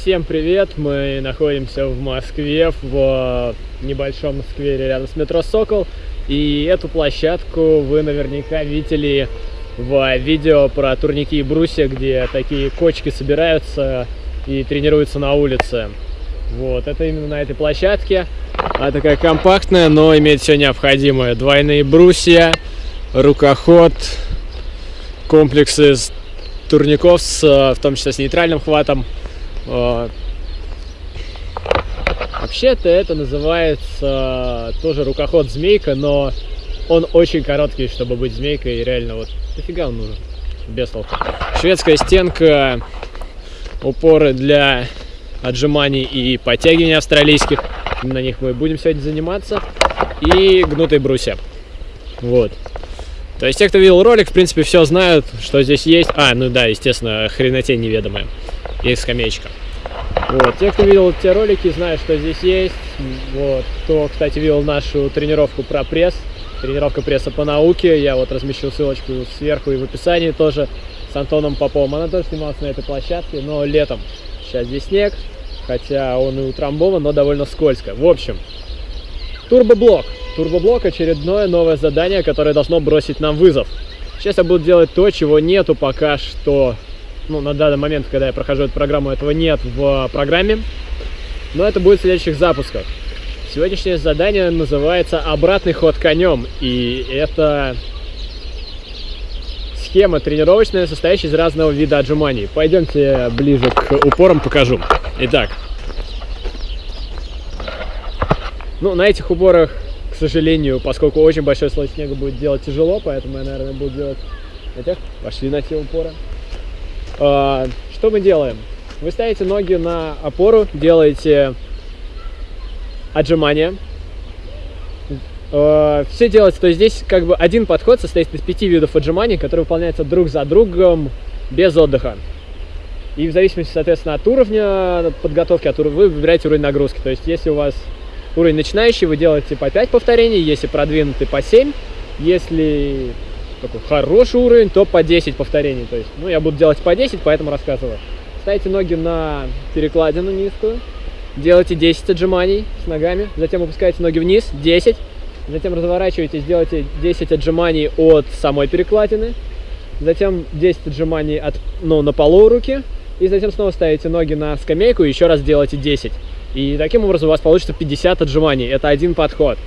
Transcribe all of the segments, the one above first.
Всем привет! Мы находимся в Москве, в небольшом сквере рядом с метро «Сокол». И эту площадку вы наверняка видели в видео про турники и брусья, где такие кочки собираются и тренируются на улице. Вот, это именно на этой площадке. Она такая компактная, но имеет все необходимое. Двойные брусья, рукоход, комплексы турников, с, в том числе с нейтральным хватом. Вообще-то это называется тоже рукоход змейка, но он очень короткий, чтобы быть змейкой, и реально вот дофига он нужен, без толку. Шведская стенка, упоры для отжиманий и подтягиваний австралийских, на них мы будем сегодня заниматься, и гнутые брусья. Вот. То есть те, кто видел ролик, в принципе, все знают, что здесь есть. А, ну да, естественно, хренотень неведомая. И скамеечка. Вот. Те, кто видел те ролики, знают, что здесь есть. Вот. Кто, кстати, видел нашу тренировку про пресс, тренировка пресса по науке, я вот размещу ссылочку сверху и в описании тоже с Антоном Поповым. Она тоже снималась на этой площадке, но летом. Сейчас здесь снег, хотя он и утрамбован, но довольно скользко. В общем, турбоблок. Турбоблок очередное новое задание, которое должно бросить нам вызов. Сейчас я буду делать то, чего нету пока что ну, на данный момент, когда я прохожу эту программу, этого нет в программе. Но это будет в следующих запусках. Сегодняшнее задание называется «Обратный ход конем». И это схема тренировочная, состоящая из разного вида отжиманий. Пойдемте ближе к упорам покажу. Итак. Ну, на этих упорах, к сожалению, поскольку очень большой слой снега будет делать тяжело, поэтому я, наверное, буду делать этих. Пошли на те упоры. А, что мы делаем? Вы ставите ноги на опору, делаете отжимания. А, Все делается, то есть здесь как бы один подход состоит из пяти видов отжиманий, которые выполняются друг за другом без отдыха. И в зависимости, соответственно, от уровня подготовки, от уровня, вы выбираете уровень нагрузки. То есть если у вас уровень начинающий, вы делаете по 5 повторений, если продвинутый по 7, если такой хороший уровень, то по 10 повторений. То есть, ну, я буду делать по 10, поэтому рассказываю. Ставите ноги на перекладину низкую, делайте 10 отжиманий с ногами, затем опускаете ноги вниз, 10, затем разворачиваетесь, делайте 10 отжиманий от самой перекладины, затем 10 отжиманий от, ну, на полу руки, и затем снова ставите ноги на скамейку и еще раз делайте 10. И таким образом у вас получится 50 отжиманий. Это один подход.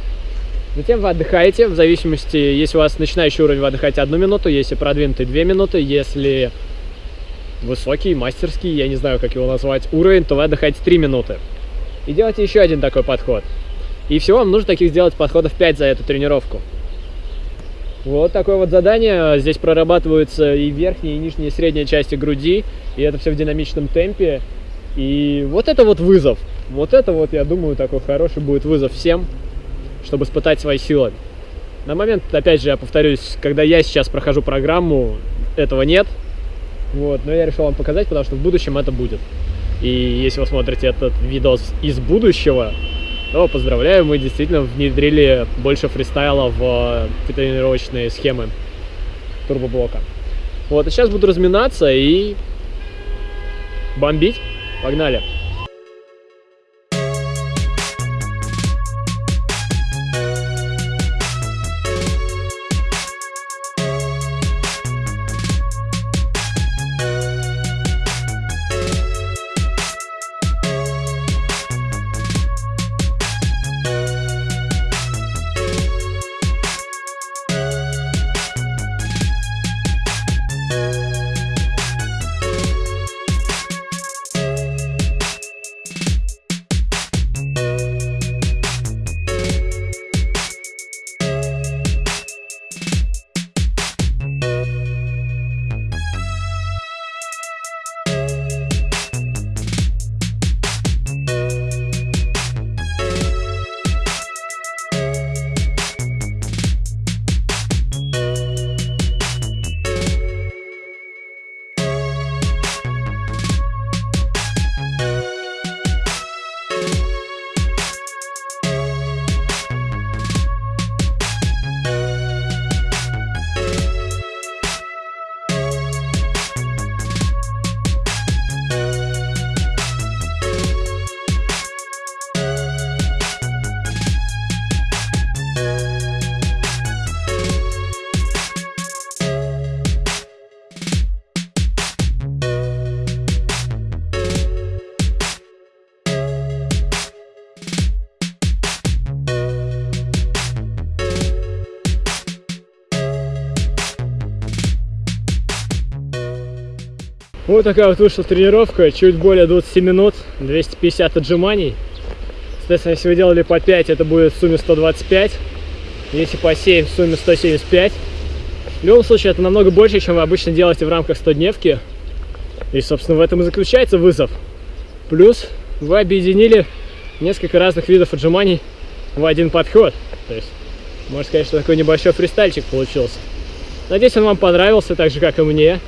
Затем вы отдыхаете, в зависимости, если у вас начинающий уровень, вы отдыхаете одну минуту, если продвинутый две минуты, если высокий, мастерский, я не знаю, как его назвать, уровень, то вы отдыхаете три минуты. И делайте еще один такой подход. И всего вам нужно таких сделать подходов 5 за эту тренировку. Вот такое вот задание. Здесь прорабатываются и верхние, и нижние, и средние части груди. И это все в динамичном темпе. И вот это вот вызов. Вот это вот, я думаю, такой хороший будет вызов всем чтобы испытать свои силы. На момент, опять же, я повторюсь, когда я сейчас прохожу программу, этого нет. Вот, но я решил вам показать, потому что в будущем это будет. И если вы смотрите этот видос из будущего, то поздравляю, мы действительно внедрили больше фристайла в тренировочные схемы турбоблока. Вот, и сейчас буду разминаться и бомбить. Погнали! Вот такая вот вышла тренировка, чуть более 20 минут, 250 отжиманий. Соответственно, если вы делали по 5, это будет в сумме 125. Если по 7, в сумме 175. В любом случае, это намного больше, чем вы обычно делаете в рамках 100-дневки. И, собственно, в этом и заключается вызов. Плюс вы объединили несколько разных видов отжиманий в один подход. То есть, можно сказать, что такой небольшой фристайльчик получился. Надеюсь, он вам понравился, так же, как и мне.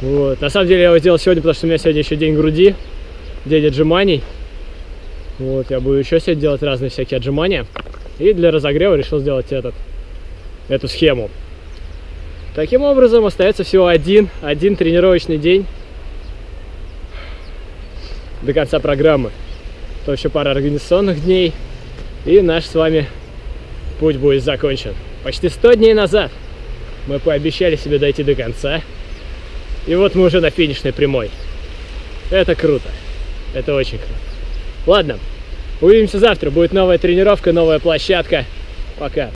Вот. На самом деле, я его сделал сегодня, потому что у меня сегодня еще день груди, день отжиманий. Вот, я буду еще сегодня делать разные всякие отжимания. И для разогрева решил сделать этот, эту схему. Таким образом, остается всего один, один тренировочный день до конца программы. То еще пара организационных дней, и наш с вами путь будет закончен. Почти 100 дней назад мы пообещали себе дойти до конца, и вот мы уже на финишной прямой. Это круто. Это очень круто. Ладно, увидимся завтра. Будет новая тренировка, новая площадка. Пока.